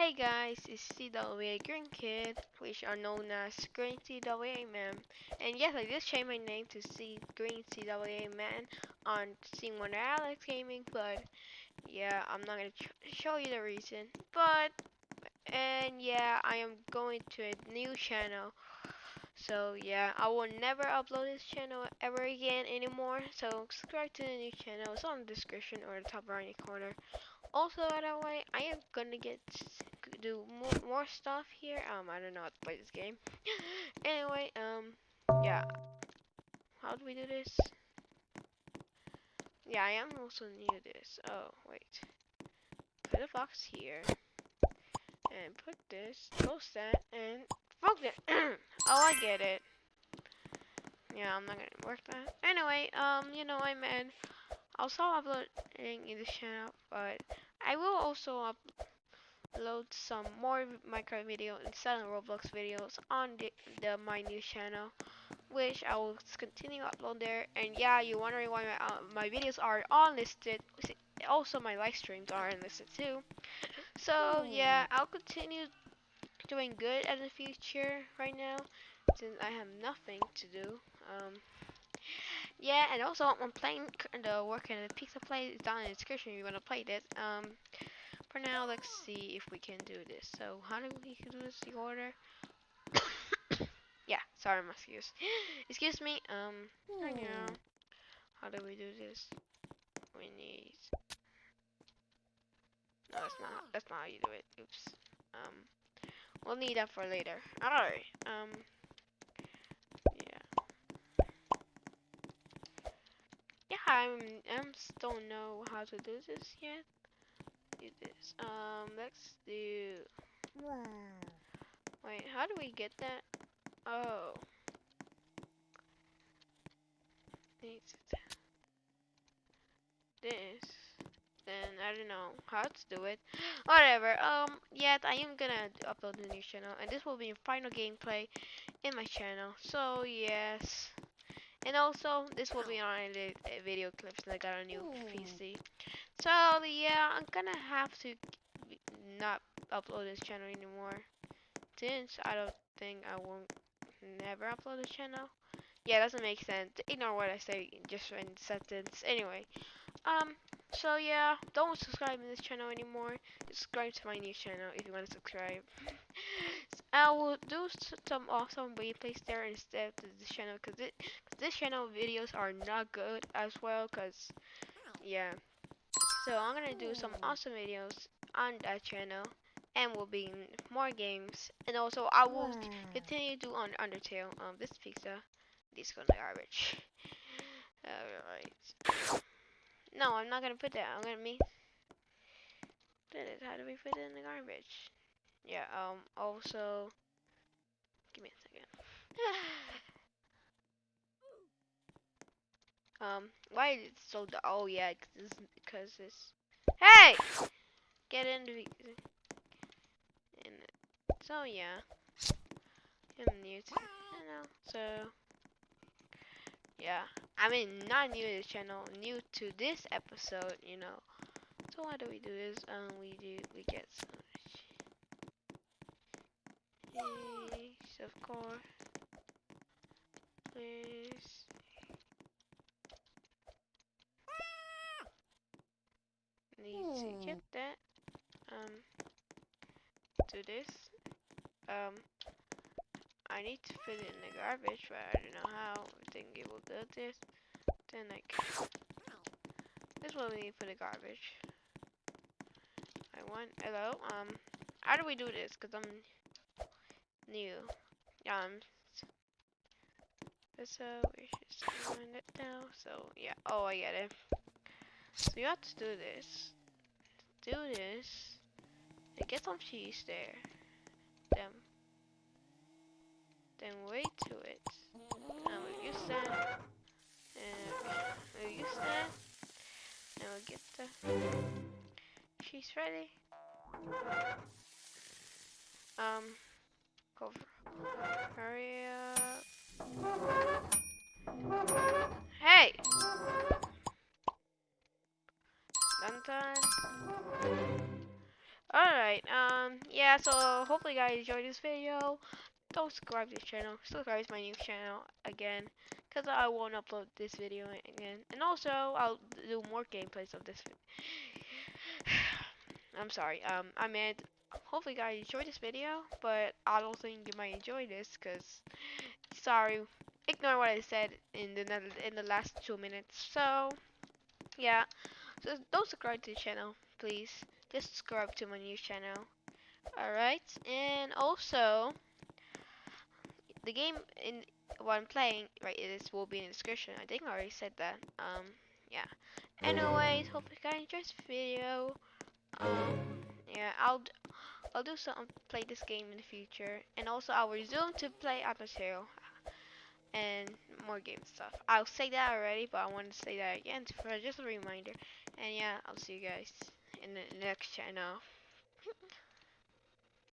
Hey guys, it's CWA Green Kid, which are known as Green CWA Man. And yes, I just changed my name to C Green CWA Man on Seeing Wonder Alex Gaming, but yeah, I'm not gonna show you the reason. But and yeah, I am going to a new channel. So yeah, I will never upload this channel ever again anymore. So subscribe to the new channel. It's on the description or the top right corner. Also, by the way, I am gonna get do more, more stuff here. Um, I don't know how to play this game. anyway, um, yeah. How do we do this? Yeah, I am also new to this. Oh, wait. Put a box here. And put this, close that, and focus. oh, I get it. Yeah, I'm not gonna work that. Anyway, um, you know, I meant I'll stop uploading in this channel, but I will also upload some more Minecraft videos and selling Roblox videos on the, the my new channel, which I will continue upload there. And yeah, you're wondering why my uh, my videos are unlisted. Also, my live streams are unlisted too. So yeah, I'll continue doing good in the future right now since I have nothing to do. Um, yeah, and also I'm playing the work in the pizza place. It's down in the description if you want to play this. Um, for now, let's see if we can do this. So how do we do this? The order. yeah, sorry, my excuse. excuse me. Um, right now, how do we do this? We need. No, that's not. That's not how you do it. Oops. Um, we'll need that for later. Alright. Um. I'm I'm still know how to do this yet. Do this. Um, let's do. Wow. Wait, how do we get that? Oh. This. Then I don't know how to do it. Whatever. Um. Yet I am gonna upload the new channel, and this will be final gameplay in my channel. So yes. And also, this will be on the uh, video clips. I got a new PC. So yeah, I'm gonna have to not upload this channel anymore. Since I don't think I won't never upload this channel. Yeah, doesn't make sense. Ignore what I say just in sentence. Anyway, um, so yeah, don't subscribe to this channel anymore. Subscribe to my new channel if you want to subscribe. I will do some awesome replays there instead of this channel because it, this channel videos are not good as well because yeah. So I'm gonna do some awesome videos on that channel and will be more games and also I will continue to do on Undertale. Um, this pizza, this gonna garbage. Alright. No, I'm not gonna put that. I'm gonna me. How do we put it in the garbage? Yeah, um, also, give me a second. um, why is it so, oh yeah, cause because this, hey! Get into the, and so yeah, new to, you know, so, yeah, I mean, not new to this channel, new to this episode, you know, so why do we do this, um, we do, we get some Yes, of course. Please. Need to get that. Um, do this. Um, I need to put it in the garbage, but I don't know how. I think it will do this. Then like, this one we need for the garbage. I want, hello, um, how do we do this? Cause I'm new. Um, so we should find it now. So yeah, oh I get it. So you have to do this. Do this. And get some cheese there. Then, then wait to it. And we'll use that. We'll use that. And we'll get the she's ready. Um, Cover. Hurry up. Hey! Dun. Alright, um, yeah. so hopefully you guys enjoyed this video. Don't subscribe to this channel. Subscribe to my new channel again. Because I won't upload this video again. And also, I'll do more gameplays of this. I'm sorry. Um, I meant, hopefully guys enjoyed this video. But I don't think you might enjoy this. Because, sorry. Ignore what I said in the in the last two minutes. So, yeah. So don't subscribe to the channel, please. Just subscribe to my new channel. Alright, and also the game in what I'm playing, right, this will be in the description. I think I already said that. Um, yeah. Anyways, hope you guys enjoyed this video. Um, yeah, I'll I'll do some play this game in the future, and also I'll resume to play Atmosphere and more game stuff. I'll say that already, but I want to say that again for just a reminder. And yeah, I'll see you guys in the next channel.